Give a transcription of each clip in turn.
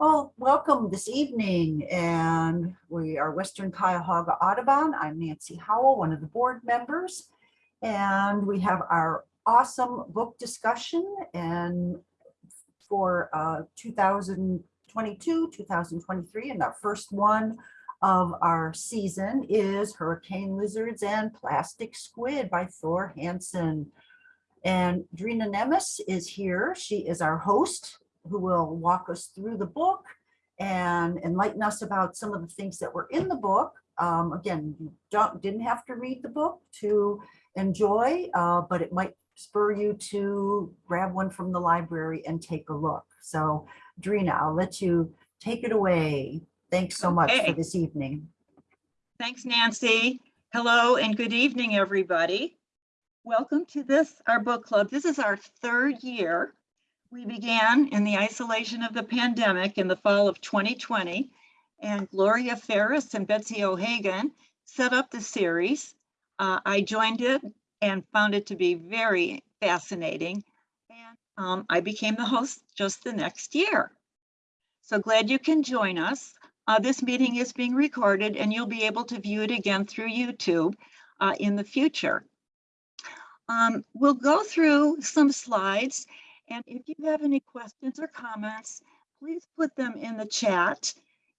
Well, welcome this evening, and we are Western Cuyahoga Audubon. I'm Nancy Howell, one of the board members, and we have our awesome book discussion and for uh, 2022, 2023, and our first one of our season is Hurricane Lizards and Plastic Squid by Thor Hanson. And Drina Nemes is here. She is our host who will walk us through the book and enlighten us about some of the things that were in the book. Um, again, you don't didn't have to read the book to enjoy, uh, but it might spur you to grab one from the library and take a look. So Drina, I'll let you take it away. Thanks so much Okay. for this evening. Thanks, Nancy. Hello and good evening, everybody. Welcome to this, our book club. This is our third year. We began in the isolation of the pandemic in the fall of 2020, and Gloria Ferris and Betsy O'Hagan set up the series. Uh, I joined it and found it to be very fascinating. And um, I became the host just the next year. So glad you can join us. Uh, this meeting is being recorded and you'll be able to view it again through YouTube uh, in the future. Um, we'll go through some slides and if you have any questions or comments, please put them in the chat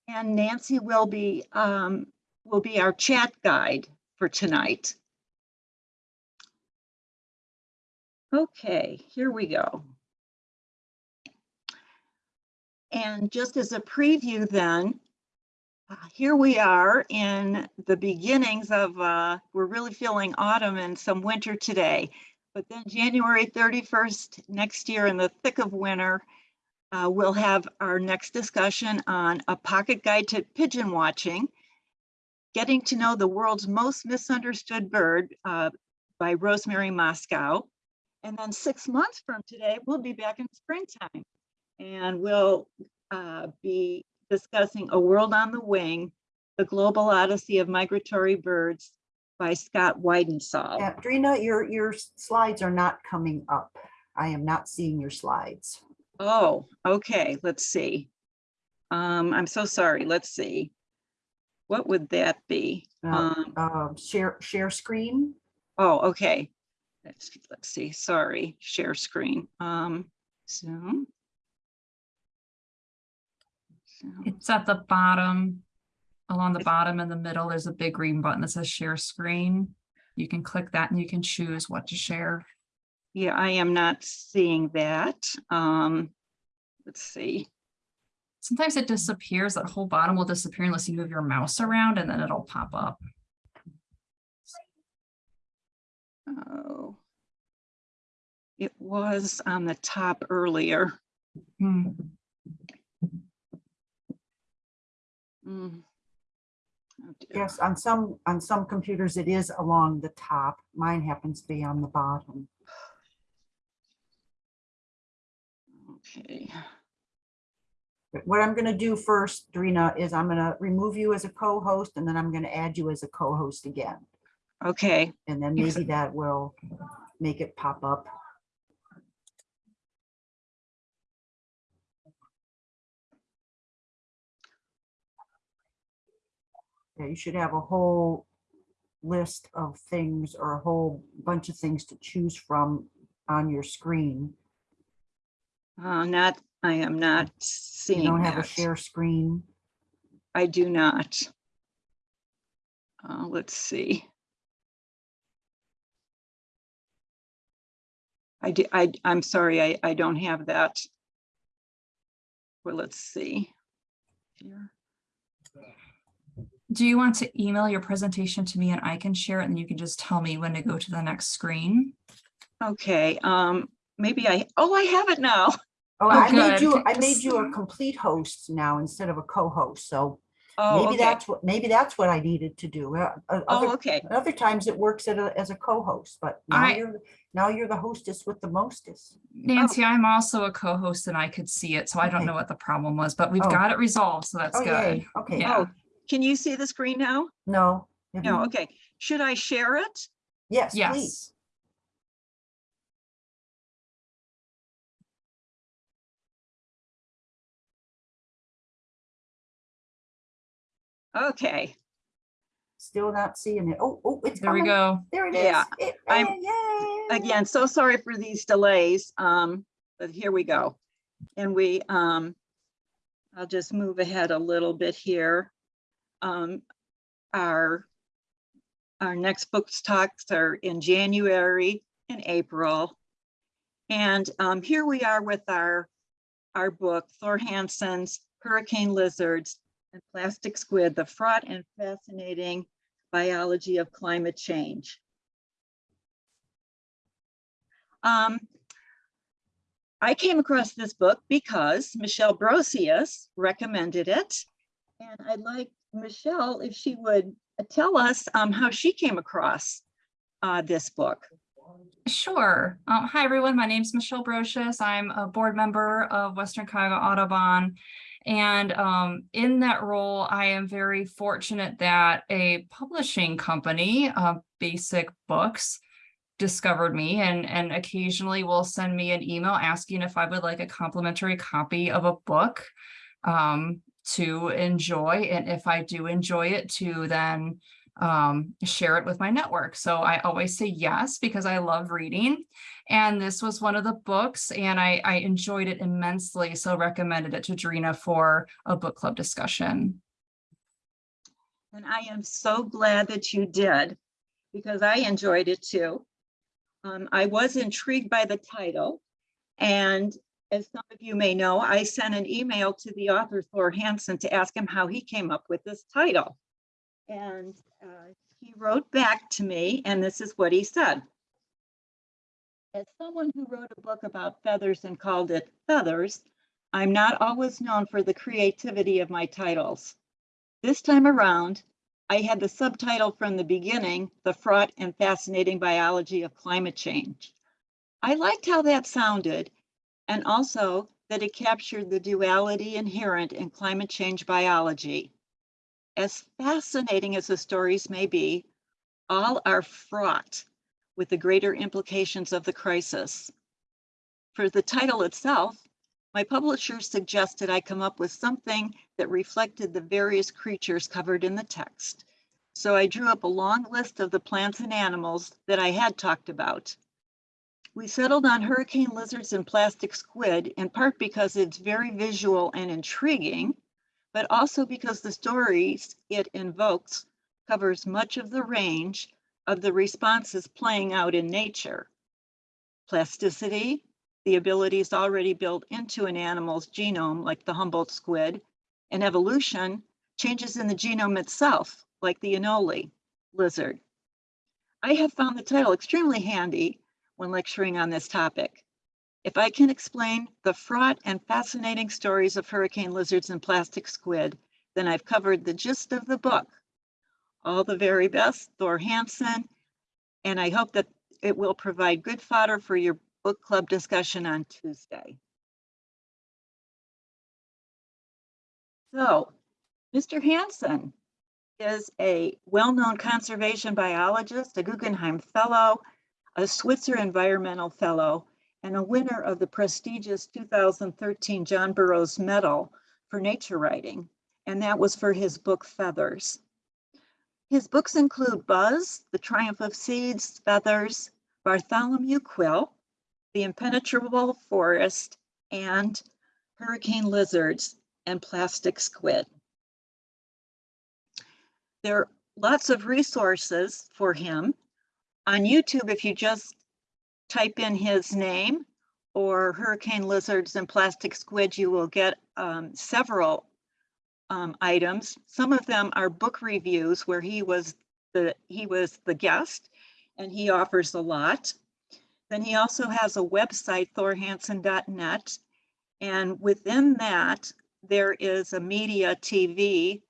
and Nancy will be um, will be our chat guide for tonight. Okay, here we go. And just as a preview then, uh, here we are in the beginnings of, uh, we're really feeling autumn and some winter today. But then January 31st next year in the thick of winter, uh, we'll have our next discussion on a pocket guide to pigeon watching, getting to know the world's most misunderstood bird uh, by Rosemary Mosco. And then six months from today, we'll be back in springtime and we'll uh, be discussing A World on the Wing, The Global Odyssey of Migratory Birds by Scott Weidensaul. Yeah, Drina, your, your slides are not coming up. I am not seeing your slides. Oh, okay, let's see. Um, I'm so sorry, let's see. What would that be? Uh, Um, um, Share, share screen. oh, okay. Let's, let's see, sorry, share screen. Um, Zoom. Zoom. It's at the bottom, along the bottom in the middle, there's a big green button that says share screen. You can click that and you can choose what to share. Yeah, I am not seeing that. Um, let's see. Sometimes it disappears, that whole bottom will disappear unless you move your mouse around and then it'll pop up. Oh. It was on the top earlier. Hmm, Mm. Yes, on some, on some computers, it is along the top. Mine happens to be on the bottom. Okay, But What I'm gonna do first, Drina, is I'm gonna remove you as a co-host and then I'm gonna add you as a co-host again. okay, And then maybe that will make it pop up. Yeah, you should have a whole list of things or a whole bunch of things to choose from on your screen. uh, not, I am not seeing You don't have a share screen. I do not. Uh, let's see. I do, I, I'm sorry, I, I don't have that. Well, let's see. Here. Do you want to email your presentation to me and I can share it and you can just tell me when to go to the next screen? Okay, um, maybe I, oh, I have it now. Oh, Oh, I made you, I made you a complete host now instead of a co-host, so Oh, maybe okay. that's what, maybe that's what I needed to do. Uh, uh, Oh, Other, okay. other times it works at a- as a co-host, but now I- you're, now you're the hostess with the mostest. Nancy, I'm also a co-host and I could see it, so I don't know what the problem was, but we've Oh. got it resolved, so that's Oh, good. yay, okay, Yeah. Oh, can you see the screen now? no. have No, okay. Should I share it? Yes, Yes. please. Okay, Still not seeing it. Oh, oh, it's There we go. There it is. Yeah, It- I'm- eh, yay. again, so sorry for these delays, um, but here we go. And we, um, I'll just move ahead a little bit here. Um, our, our next books talks are in January and April. And, um, here we are with our, our book, Thor Hanson's Hurricane Lizards and Plastic Squid, the fraught and fascinating biology of climate change. Um, I came across this book because Michelle Brosius recommended it. And I'd like Michelle, if she would tell us um, how she came across uh, this book. Sure. Um, hi, everyone. My name's Michelle Brocious. I'm a board member of Western Cuyahoga Audubon. And um, in that role, I am very fortunate that a publishing company, uh, Basic Books, discovered me and, and occasionally will send me an email asking if I would like a complimentary copy of a book um, to enjoy. And if I do enjoy it, to then um, share it with my network. So I always say yes because I love reading. And this was one of the books and I, I enjoyed it immensely. So recommended it to Drina for a book club discussion. And I am so glad that you did because I enjoyed it too. Um, I was intrigued by the title. And as some of you may know, I sent an email to the author Thor Hanson to ask him how he came up with this title. And uh, he wrote back to me, and this is what he said. As someone who wrote a book about feathers and called it Feathers, I'm not always known for the creativity of my titles. This time around, I had the subtitle from the beginning, The Fraught and Fascinating Biology of Climate Change. I liked how that sounded and also that it captured the duality inherent in climate change biology. As fascinating as the stories may be, all are fraught with the greater implications of the crisis. For the title itself, my publisher suggested I come up with something that reflected the various creatures covered in the text. So I drew up a long list of the plants and animals that I had talked about. We settled on hurricane lizards and plastic squid in part because it's very visual and intriguing, but also because the stories it invokes covers much of the range of the responses playing out in nature. Plasticity, the abilities already built into an animal's genome, like the Humboldt squid, and evolution, changes in the genome itself, like the Anole lizard. I have found the title extremely handy when lecturing on this topic. If I can explain the fraught and fascinating stories of hurricane lizards and plastic squid, then I've covered the gist of the book. All the very best, Thor Hanson, and I hope that it will provide good fodder for your book club discussion on Tuesday. So, Mr. Hanson is a well-known conservation biologist, a Guggenheim Fellow, a Switzer Environmental Fellow, and a winner of the prestigious 2013 John Burroughs Medal for nature writing, and that was for his book Feathers. His books include Buzz, The Triumph of Seeds, Feathers, Bartholomew Quill, The Impenetrable Forest, and Hurricane Lizards and Plastic Squid. There are lots of resources for him. On YouTube, if you just type in his name or hurricane lizards and plastic squid, you will get um, several um, items. Some of them are book reviews where he was the he was the guest and he offers a lot. Then he also has a website, thorhanson.net. And within that, there is a media TV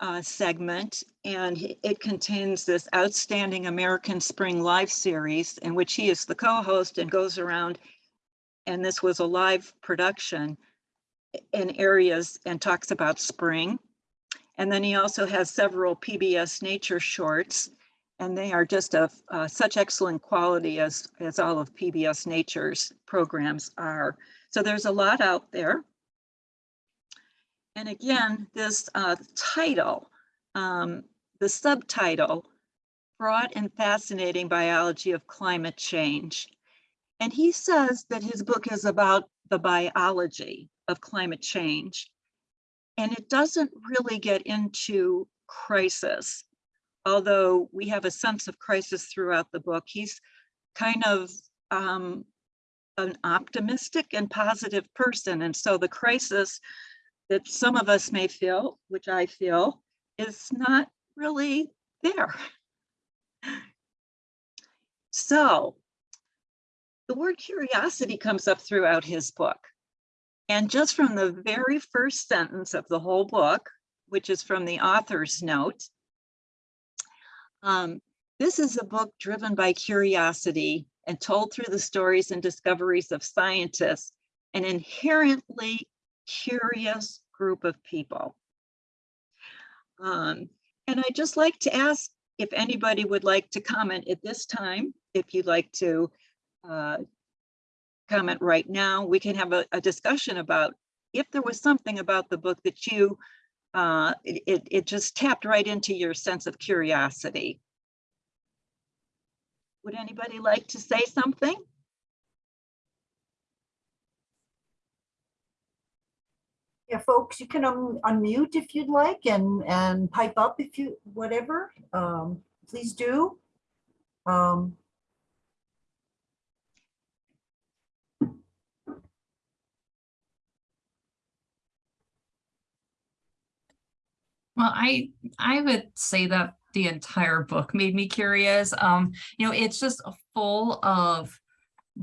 uh, segment, and it contains this outstanding American Spring Live series in which he is the co-host and goes around. And this was a live production in areas and talks about spring. And then he also has several PBS nature shorts, and they are just of uh, such excellent quality as, as all of PBS Nature's programs are. So there's a lot out there. And again, this uh, title, um, the subtitle, Broad and Fascinating Biology of Climate Change. And he says that his book is about the biology of climate change. And it doesn't really get into crisis, although we have a sense of crisis throughout the book. He's kind of um, an optimistic and positive person. And so the crisis that some of us may feel, which I feel, is not really there. So the word curiosity comes up throughout his book. And just from the very first sentence of the whole book, which is from the author's note, um, this is a book driven by curiosity and told through the stories and discoveries of scientists, an inherently curious group of people. Um, and I'd just like to ask if anybody would like to comment at this time, if you'd like to uh, comment right now, we can have a, a discussion about if there was something about the book that you, uh, it- it just tapped right into your sense of curiosity. Would anybody like to say something? Yeah, folks, you can un- unmute if you'd like and, and pipe up if you, whatever, um, please do. Um, Well, I I would say that the entire book made me curious. Um, you know, it's just full of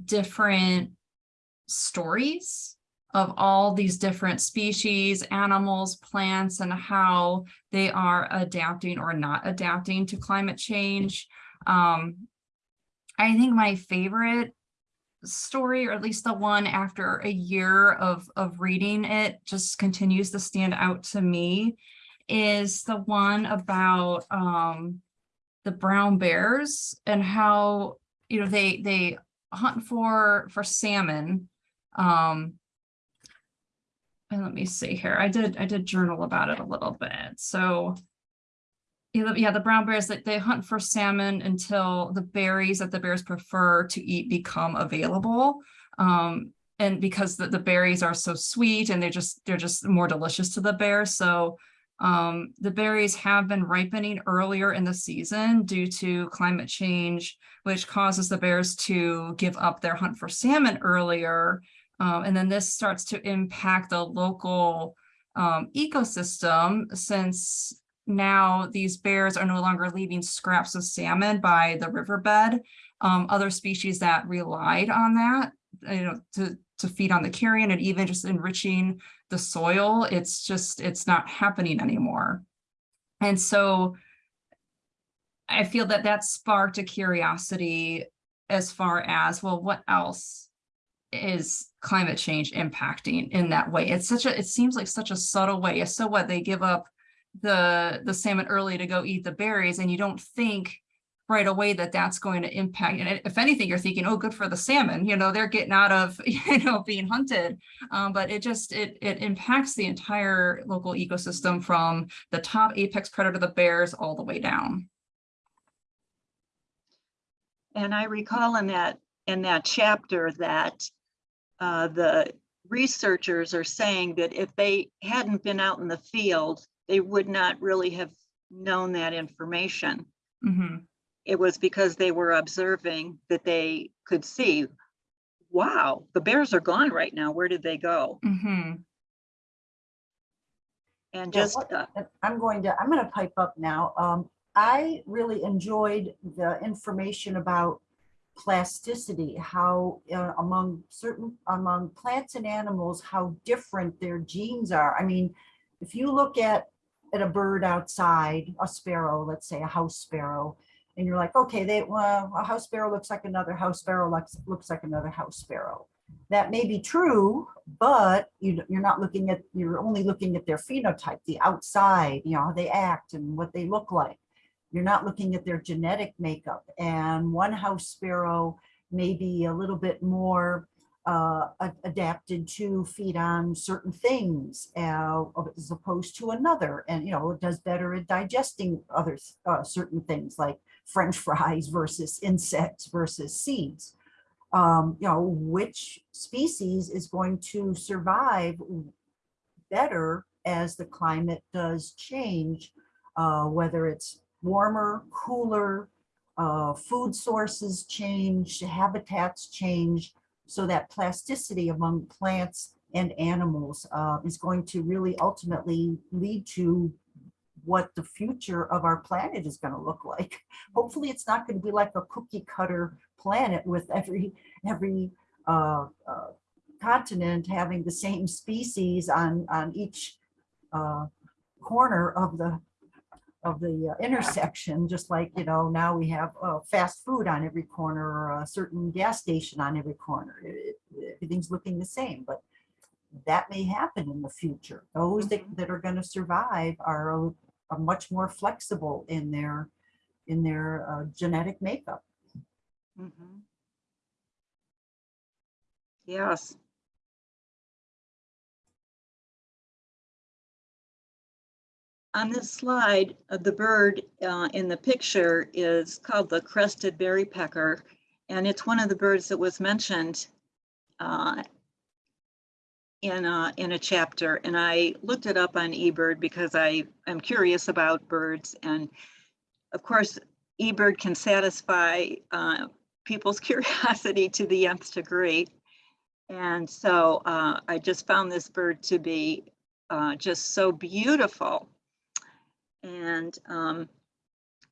different stories of all these different species, animals, plants, and how they are adapting or not adapting to climate change. Um, I think my favorite story, or at least the one after a year of of reading it, just continues to stand out to me is the one about um the brown bears and how you know they they hunt for for salmon um and let me see here i did i did journal about it a little bit so yeah, the- brown bears that they hunt for salmon until the berries that the bears prefer to eat become available. Um, and because the, the berries are so sweet and they're just they're just more delicious to the bear. So um, the berries have been ripening earlier in the season due to climate change, which causes the bears to give up their hunt for salmon earlier. Um, and then this starts to impact the local um, ecosystem since now these bears are no longer leaving scraps of salmon by the riverbed. Um, other species that relied on that, you know, to, to feed on the carrion and even just enriching the soil, it's just, it's not happening anymore. And so I feel that that sparked a curiosity as far as, well, what else is climate change impacting in that way? It's such a, it seems like such a subtle way. So what, they give up the, the salmon early to go eat the berries and you don't think right away that that's going to impact, and if anything, you're thinking, oh, good for the salmon, you know, they're getting out of, you know, being hunted. Um, but it just, it, it impacts the entire local ecosystem from the top apex predator, the bears, all the way down. And I recall in that, in that chapter that uh, the researchers are saying that if they hadn't been out in the field, they would not really have known that information. Mhm. It was because they were observing that they could see, wow, the bears are gone right now. Where did they go? Mhm. And Yeah, just, what- uh, I'm going to, I'm going to pipe up now. Um, I really enjoyed the information about plasticity, how uh, among certain, among plants and animals, how different their genes are. I mean, if you look at, at a bird outside, a sparrow, let's say a house sparrow, and you're like, okay, they, well, a house sparrow looks like another house sparrow, looks, looks like another house sparrow. That may be true, but you, you're not looking at, you're only looking at their phenotype, the outside, you know, how they act and what they look like. You're not looking at their genetic makeup. And one house sparrow may be a little bit more uh, adapted to feed on certain things uh, as opposed to another. And, you know, it does better at digesting other uh, certain things like french fries versus insects versus seeds. Um, you know, which species is going to survive better as the climate does change, uh, whether it's warmer, cooler, uh, food sources change, habitats change, so that plasticity among plants and animals uh, is going to really ultimately lead to what the future of our planet is going to look like. Hopefully, it's not going to be like a cookie cutter planet with every every uh, uh, continent having the same species on on each uh, corner of the of the uh, intersection, just like, you know, now we have uh, fast food on every corner or a certain gas station on every corner. It- it- Everything's looking the same, but that may happen in the future. Those that, Mhm. that are going to survive are, a- are much more flexible in their, in their uh, genetic makeup. Mhm. Yes. On this slide, uh, the bird uh, in the picture is called the crested berry pecker, and it's one of the birds that was mentioned uh, in a, in a chapter. And I looked it up on eBird because I am curious about birds. And of course, eBird can satisfy uh, people's curiosity to the nth degree. And so uh, I just found this bird to be uh, just so beautiful. And um,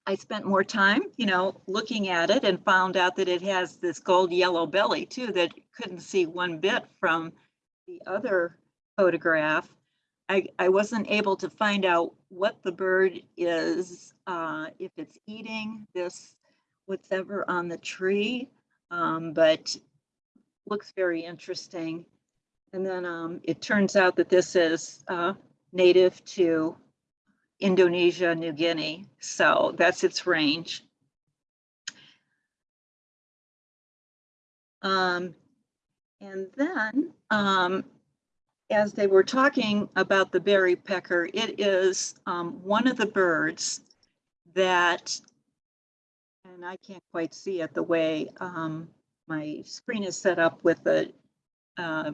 I spent more time, you know, looking at it and found out that it has this gold yellow belly too that couldn't see one bit from the other photograph. I, I wasn't able to find out what the bird is, uh, if it's eating this, whatever on the tree, um, but looks very interesting. And then um, it turns out that this is uh, native to Indonesia, New Guinea. So that's its range. Um, and then, um, as they were talking about the berry pecker, it is um, one of the birds that, and I can't quite see it the way um, my screen is set up with the uh,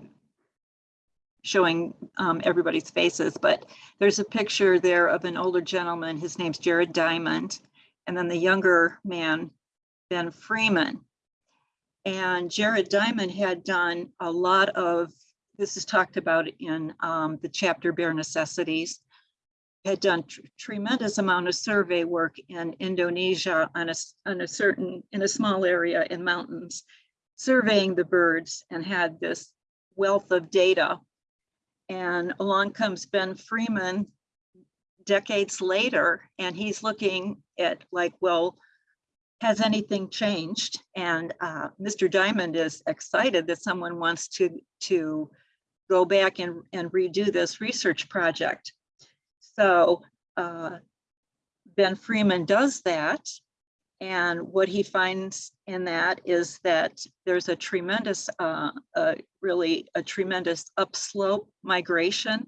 showing um, everybody's faces, but there's a picture there of an older gentleman. His name's Jared Diamond, and then the younger man, Ben Freeman. And Jared Diamond had done a lot of, this is talked about in um, the chapter Bare Necessities, had done tr- tremendous amount of survey work in Indonesia on a, on a certain, in a small area in mountains, surveying the birds and had this wealth of data. And along comes Ben Freeman decades later, and he's looking at like, well, has anything changed? And uh, Mr. Diamond is excited that someone wants to, to go back and, and redo this research project. So uh, Ben Freeman does that. And what he finds in that is that there's a tremendous, uh, really a tremendous upslope migration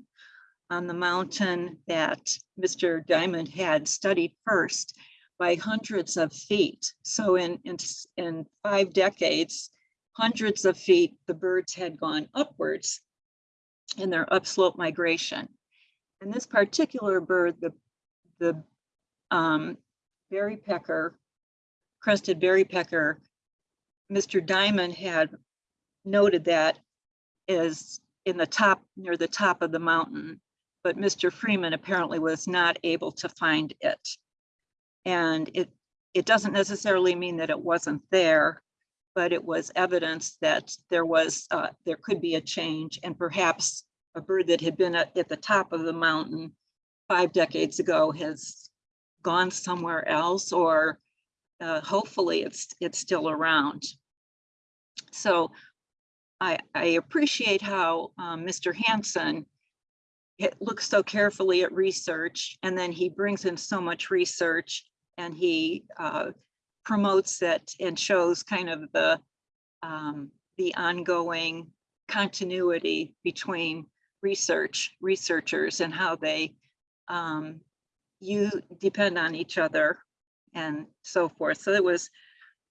on the mountain that Mr. Diamond had studied first by hundreds of feet. So in, in, in five decades, hundreds of feet, the birds had gone upwards in their upslope migration. And this particular bird, the, the um, berry pecker, crested berry pecker, Mr. Diamond had noted that is in the top, near the top of the mountain, but Mr. Freeman apparently was not able to find it. And it, it doesn't necessarily mean that it wasn't there, but it was evidence that there was, uh, there could be a change and perhaps a bird that had been at, at the top of the mountain five decades ago has gone somewhere else or uh, hopefully it's, it's still around. So I, I appreciate how um, Mr. Hanson it looks so carefully at research and then he brings in so much research and he uh, promotes it and shows kind of the um, the ongoing continuity between research, researchers and how they um, you depend on each other and so forth. So it was,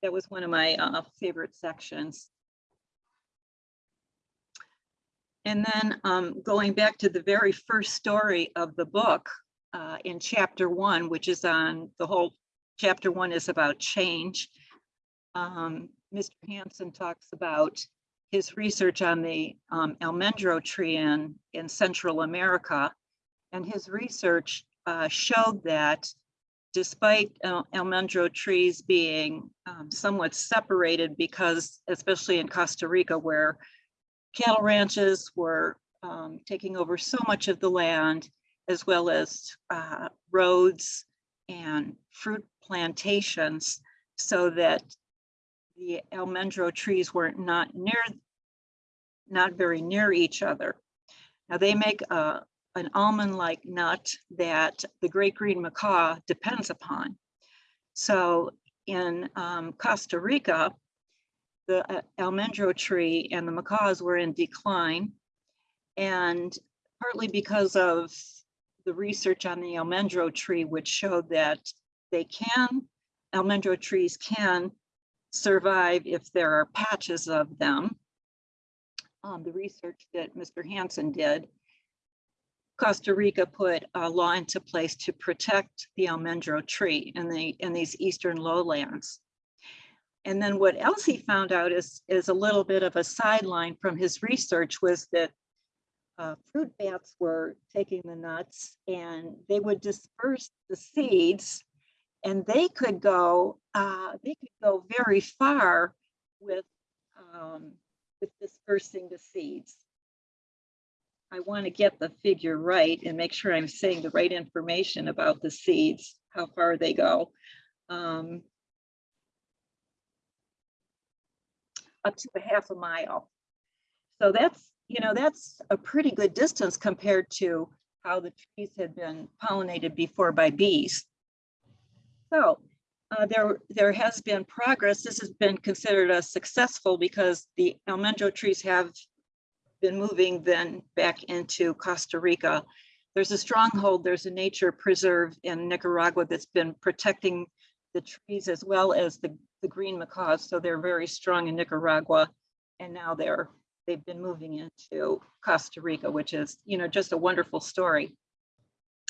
that was one of my uh, favorite sections. And then um, going back to the very first story of the book uh, in chapter one, which is on the whole, chapter one is about change. Um, Mr. Hanson talks about his research on the um, almendro tree in, in Central America. And his research uh, showed that despite uh, almendro trees being um, somewhat separated because, especially in Costa Rica, where cattle ranches were um, taking over so much of the land, as well as uh, roads and fruit plantations, so that the almendro trees were not near, not very near each other. Now they make a, an almond-like nut that the great green macaw depends upon. So in um, Costa Rica, the uh, almendro tree and the macaws were in decline. And partly because of the research on the almendro tree, which showed that they can, almendro trees can survive if there are patches of them. Um, the research that Mr. Hanson did, Costa Rica put a law into place to protect the almendro tree in the in these eastern lowlands. And then what else he found out is, is a little bit of a sideline from his research was that uh, fruit bats were taking the nuts and they would disperse the seeds and they could go, uh, they could go very far with, um, with dispersing the seeds. I want to get the figure right and make sure I'm saying the right information about the seeds, how far they go. Um, up to a half a mile. So that's, you know, that's a pretty good distance compared to how the trees had been pollinated before by bees. So uh, there, there has been progress. This has been considered a successful because the almendro trees have been moving then back into Costa Rica. There's a stronghold, there's a nature preserve in Nicaragua that's been protecting the trees as well as the, the green macaws. So they're very strong in Nicaragua. And now they're, they've been moving into Costa Rica, which is, you know, just a wonderful story.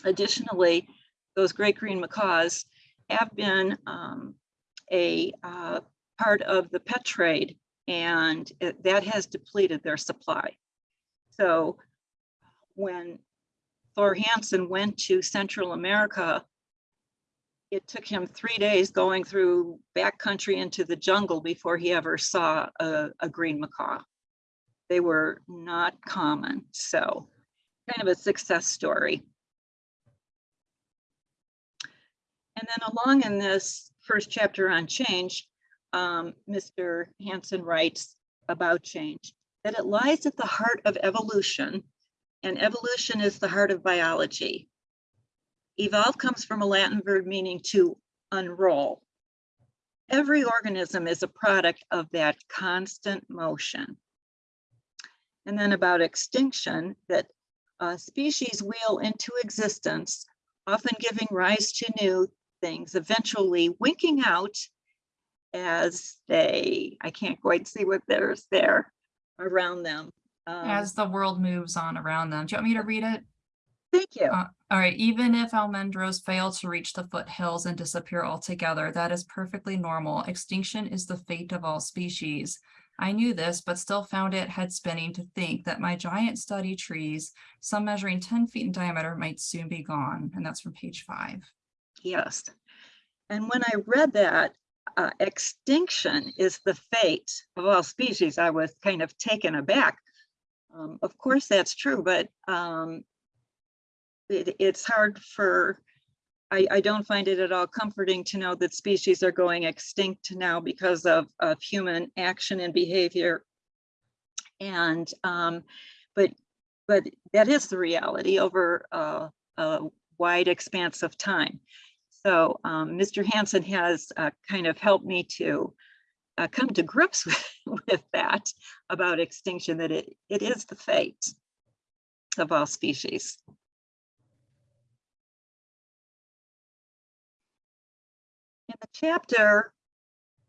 Additionally, those great green macaws have been um, a uh, part of the pet trade and it, that has depleted their supply. So when Thor Hanson went to Central America, it took him three days going through backcountry into the jungle before he ever saw a, a green macaw. They were not common, so kind of a success story. And then along in this first chapter on change, um, Mr. Hanson writes about change, that it lies at the heart of evolution, and evolution is the heart of biology. Evolve comes from a Latin verb meaning to unroll. Every organism is a product of that constant motion. And then about extinction, that uh, species wheel into existence, often giving rise to new things, eventually winking out as they, I can't quite see what there's there around them. Um, As the world moves on around them. Do you want me to read it? Thank you. Uh, All right, even if almendros fail to reach the foothills and disappear altogether, that is perfectly normal. Extinction is the fate of all species. I knew this, but still found it head spinning to think that my giant study trees, some measuring 10 feet in diameter, might soon be gone. And that's from page five. Yes. And when I read that, uh, extinction is the fate of all species, I was kind of taken aback. Um, of course, that's true, but um, it, it's hard for, I, I don't find it at all comforting to know that species are going extinct now because of, of human action and behavior. And, um, but, but that is the reality over uh, a wide expanse of time. So um, Mr. Hanson has uh, kind of helped me to uh, come to grips with, with that about extinction, that it, it is the fate of all species. In the chapter,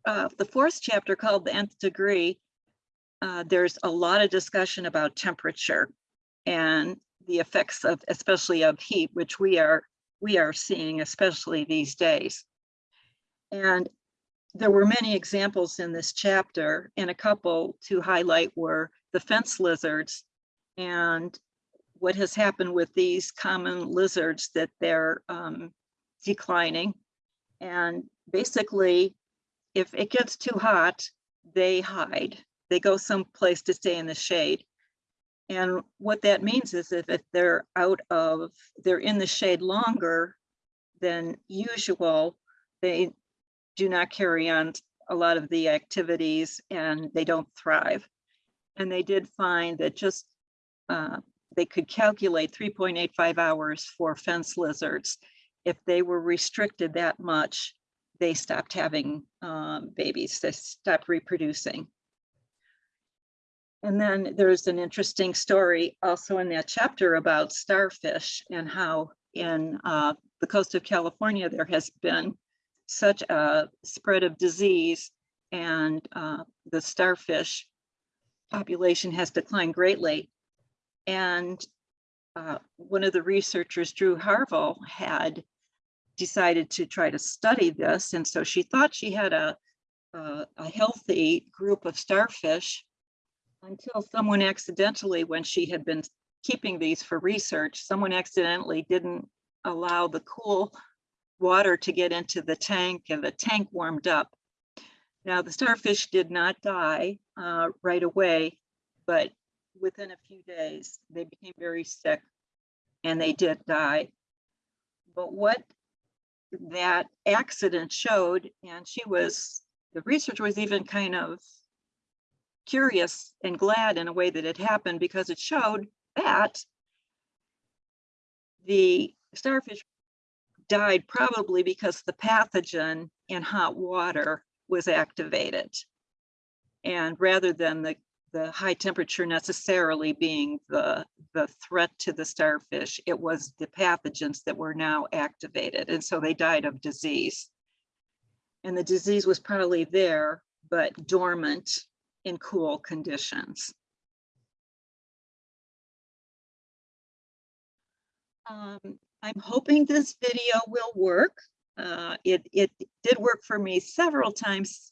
uh, the fourth chapter called The Nth Degree, uh, there's a lot of discussion about temperature and the effects of, especially of heat, which we are, we are seeing, especially these days. And there were many examples in this chapter and a couple to highlight were the fence lizards and what has happened with these common lizards that they're um, declining. And basically, if it gets too hot, they hide. They go someplace to stay in the shade. And what that means is that if they're out of, they're in the shade longer than usual, they do not carry on a lot of the activities and they don't thrive. And they did find that just uh, they could calculate 3.85 hours for fence lizards. If they were restricted that much, they stopped having um, babies, they stopped reproducing. And then there's an interesting story also in that chapter about starfish and how in uh, the coast of California, there has been such a spread of disease and uh, the starfish population has declined greatly. And uh, one of the researchers, Drew Harvell, had decided to try to study this. And so she thought she had a, a, a healthy group of starfish until someone accidentally, when she had been keeping these for research, someone accidentally didn't allow the cool water to get into the tank and the tank warmed up. Now the starfish did not die uh, right away, but within a few days, they became very sick and they did die. But what that accident showed, and she was, the research was even kind of curious and glad in a way that it happened because it showed that the starfish died probably because the pathogen in hot water was activated. And rather than the, the high temperature necessarily being the, the threat to the starfish, it was the pathogens that were now activated. And so they died of disease. And the disease was probably there, but dormant in cool conditions. Um, I'm hoping this video will work. Uh, it, it did work for me several times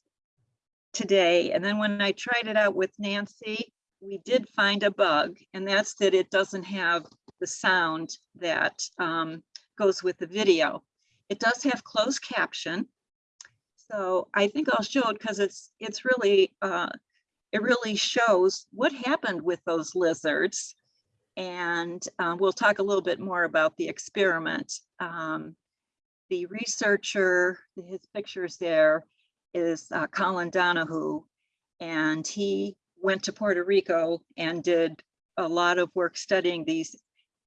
today. And then when I tried it out with Nancy, we did find a bug and that's that it doesn't have the sound that um, goes with the video. It does have closed caption. So I think I'll show it because it's it's really uh, it really shows what happened with those lizards. And uh, we'll talk a little bit more about the experiment. Um, the researcher, his pictures there, is uh, Colin Donihue, and he went to Puerto Rico and did a lot of work studying these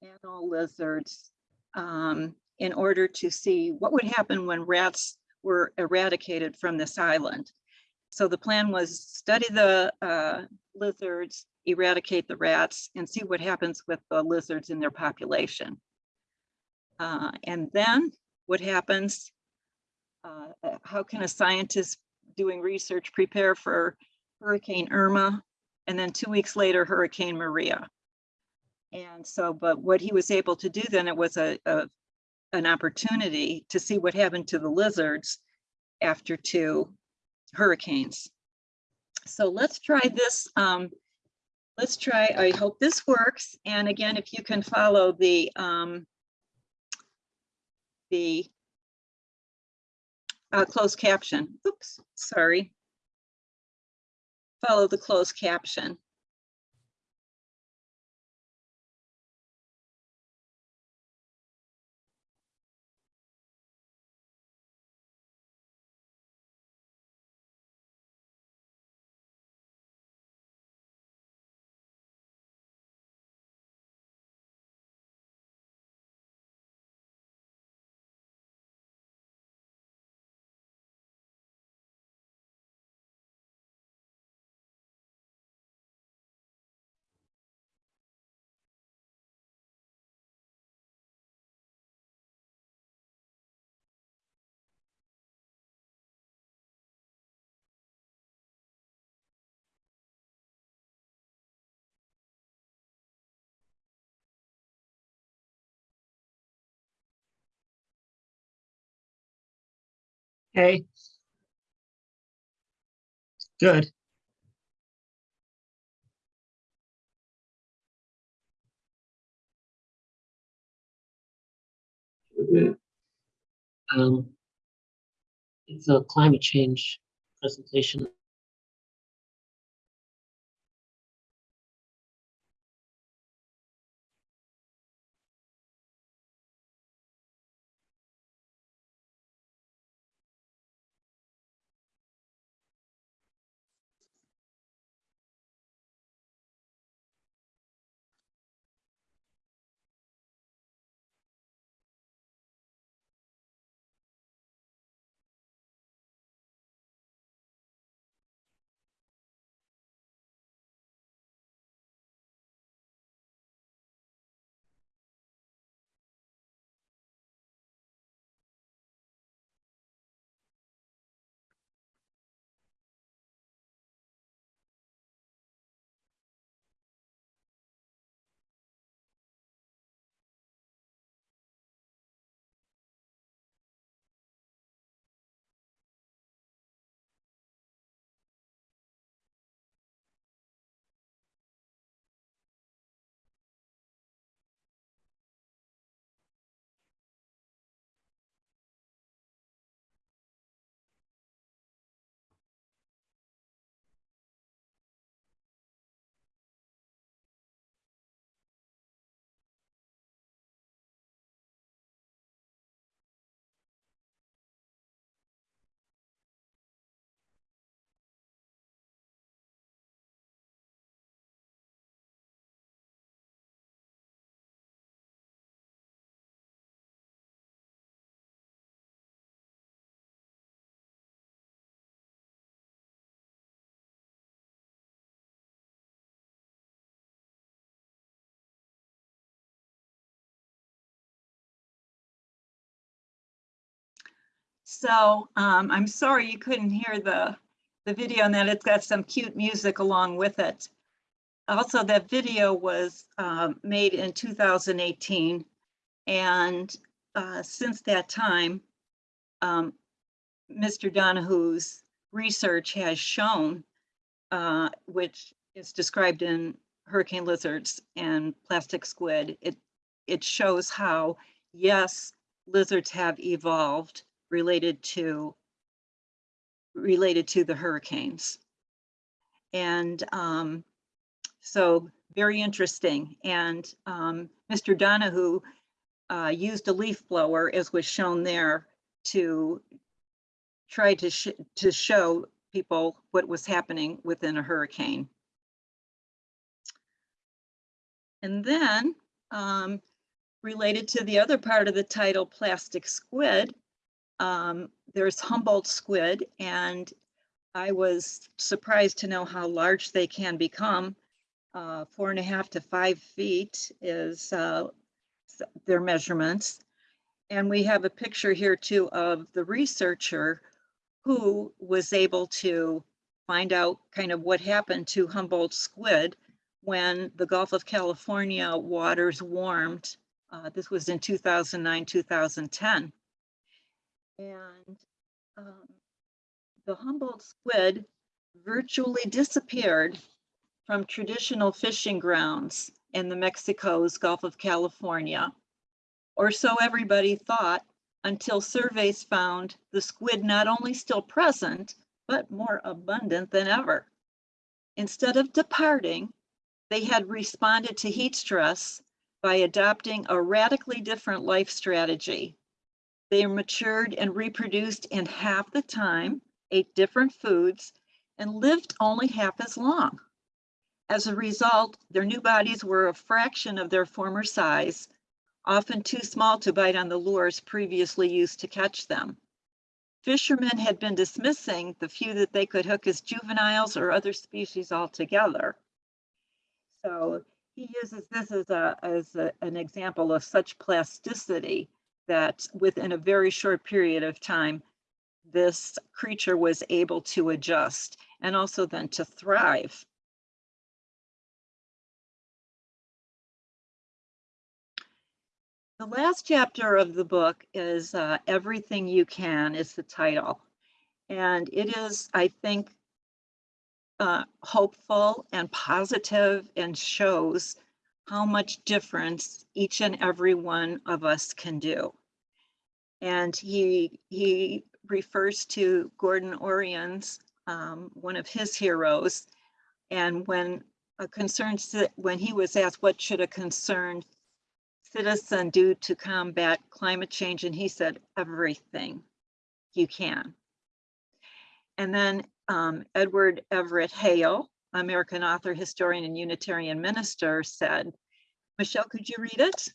anole lizards um, in order to see what would happen when rats were eradicated from this island. So the plan was study the uh, lizards, eradicate the rats, and see what happens with the lizards in their population. Uh, and then what happens, uh, how can a scientist doing research prepare for Hurricane Irma, and then two weeks later, Hurricane Maria. And so, but what he was able to do then, it was a, a an opportunity to see what happened to the lizards after two hurricanes. So let's try this. Um, let's try, I hope this works. And again, if you can follow the, um, the uh, closed caption. Oops, sorry. Follow the closed caption. Okay. Good. Um, it's a climate change presentation. So um, I'm sorry you couldn't hear the, the video and that it's got some cute music along with it. Also, that video was um, made in 2018. And uh, since that time, um, Mr. Donihue's research has shown, uh, which is described in hurricane lizards and plastic squid, it, it shows how, yes, lizards have evolved related to related to the hurricanes. And um, so very interesting. And um, Mr. Donihue uh, used a leaf blower, as was shown there, to try to sh to show people what was happening within a hurricane. And then um, related to the other part of the title, plastic squid, um, there's Humboldt squid, and I was surprised to know how large they can become. Uh, four and a half to five feet is uh, their measurements. And we have a picture here too of the researcher who was able to find out kind of what happened to Humboldt squid when the Gulf of California waters warmed. Uh, this was in 2009, 2010. And um, the Humboldt squid virtually disappeared from traditional fishing grounds in the Mexico's Gulf of California. Or so everybody thought until surveys found the squid not only still present, but more abundant than ever. Instead of departing, they had responded to heat stress by adopting a radically different life strategy. They matured and reproduced in half the time, ate different foods, and lived only half as long. As a result, their new bodies were a fraction of their former size, often too small to bite on the lures previously used to catch them. Fishermen had been dismissing the few that they could hook as juveniles or other species altogether. So he uses this as a as a, an example of such plasticity that within a very short period of time, this creature was able to adjust and also then to thrive. The last chapter of the book is uh, Everything You Can is the title. And it is, I think, uh, hopeful and positive and shows how much difference each and every one of us can do. And he, he refers to Gordon Orians, um, one of his heroes. And when a concerned, when he was asked, what should a concerned citizen do to combat climate change? And he said, everything you can. And then um, Edward Everett Hale, American author, historian, and Unitarian minister said, Michelle, could you read it?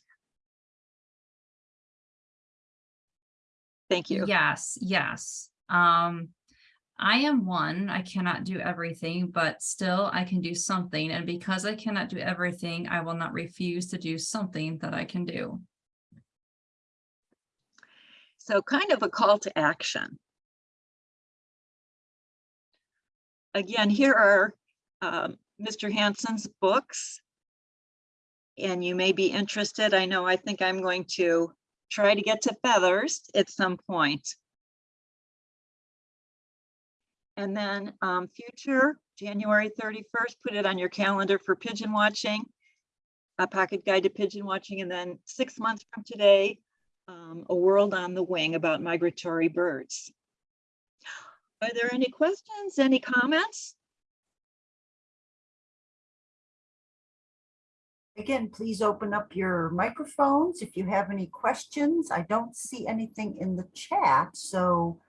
Thank you. Yes, yes. Um, I am one, I cannot do everything, but still I can do something. And because I cannot do everything, I will not refuse to do something that I can do. So kind of a call to action. Again, here are um, Mr. Hanson's books. And you may be interested. I know, I think I'm going to try to get to feathers at some point. And then um, future, January 31st, put it on your calendar for pigeon watching. A pocket guide to pigeon watching, and then six months from today, um, A World on the Wing about migratory birds. Are there any questions, any comments? Again, please open up your microphones if you have any questions. I don't see anything in the chat, so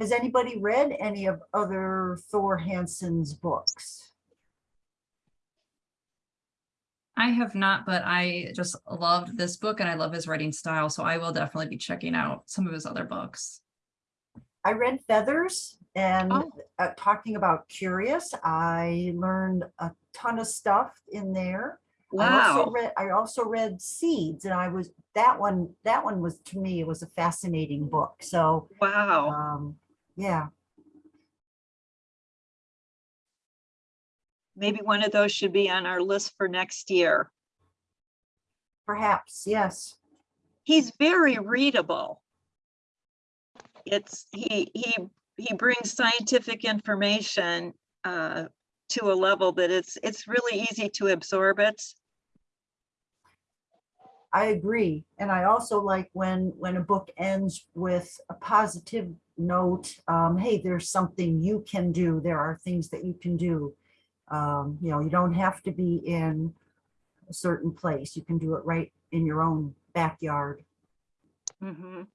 has anybody read any of other Thor Hanson's books? I have not, but I just loved this book and I love his writing style, so I will definitely be checking out some of his other books. I read Feathers and Oh. uh, talking about Curious, I learned a ton of stuff in there. I also Wow, read, I also read Seeds and I was, that one, that one was, to me, it was a fascinating book. So, wow. um, yeah, Maybe one of those should be on our list for next year. perhaps, yes. He's very readable. It's, he, he, he brings scientific information uh, to a level that it's, it's really easy to absorb it. I agree. And I also like when, when a book ends with a positive note, um, hey, there's something you can do. There are things that you can do. Um, you know, you don't have to be in a certain place. You can do it right in your own backyard. Mhm.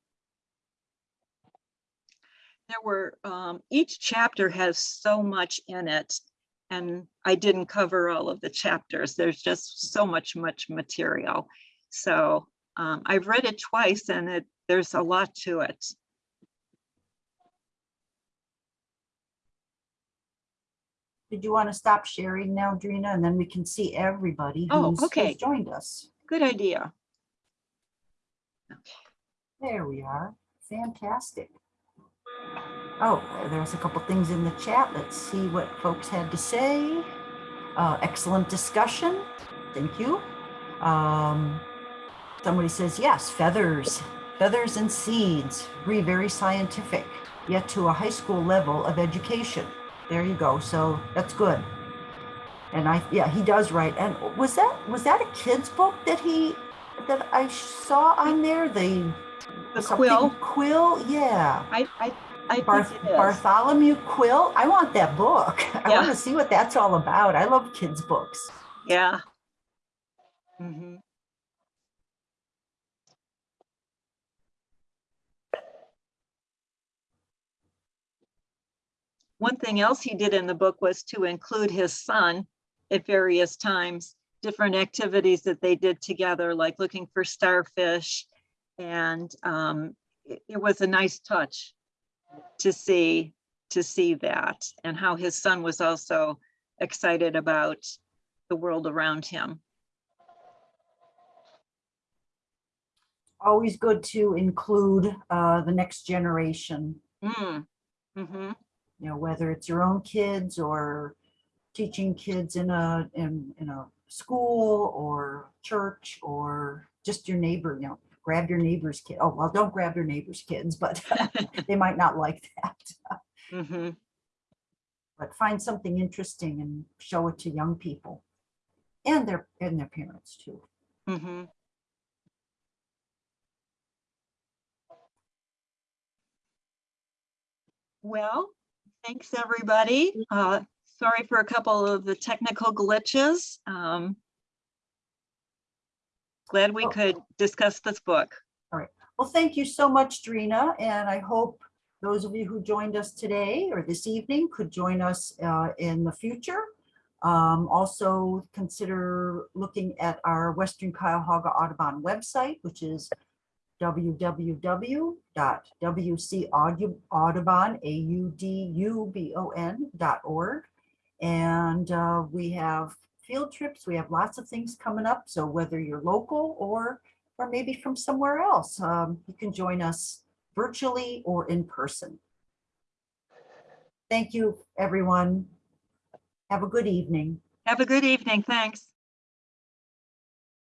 There were, um, each chapter has so much in it. And I didn't cover all of the chapters. There's just so much, much material. So, um, I've read it twice and it, there's a lot to it. Did you want to stop sharing now, Drina? And then we can see everybody Oh, who's who's okay. joined us. Good idea. Okay. There we are. Fantastic. Oh, there's a couple things in the chat. Let's see what folks had to say. Uh, excellent discussion. Thank you. Um, somebody says, yes, feathers, feathers and seeds, agree, very scientific, yet to a high school level of education. There you go. So that's good. And I, yeah, he does write. And was that, was that a kid's book that he, that I saw on there? The The quill, Quill, yeah. I, I, I Barth- think it is. Bartholomew Quill. I want that book. I Yeah. want to see what that's all about. I love kids' books. Yeah. Mhm. One thing else he did in the book was to include his son at various times, different activities that they did together, like looking for starfish. And um, it, it was a nice touch to see, to see that and how his son was also excited about the world around him. Always good to include uh, the next generation, Mm. hmm you know, whether it's your own kids or teaching kids in a, in, in a school or church or just your neighbor, you know, grab your neighbor's kid. Oh, well, don't grab your neighbor's kids, but they might not like that. Mhm. But find something interesting and show it to young people and their, and their parents too. Mm -hmm. Well, thanks, everybody. Uh, sorry for a couple of the technical glitches. Um, Glad we Oh. could discuss this book. All right. Well, thank you so much, Drina, and I hope those of you who joined us today or this evening could join us uh, in the future. Um, Also, consider looking at our Western Cuyahoga Audubon website, which is www.wcaudubon.org. And uh, we have field trips, we have lots of things coming up, so whether you're local or or maybe from somewhere else. Um, you can join us virtually or in person. Thank you, everyone. Have a good evening. Have a good evening. Thanks.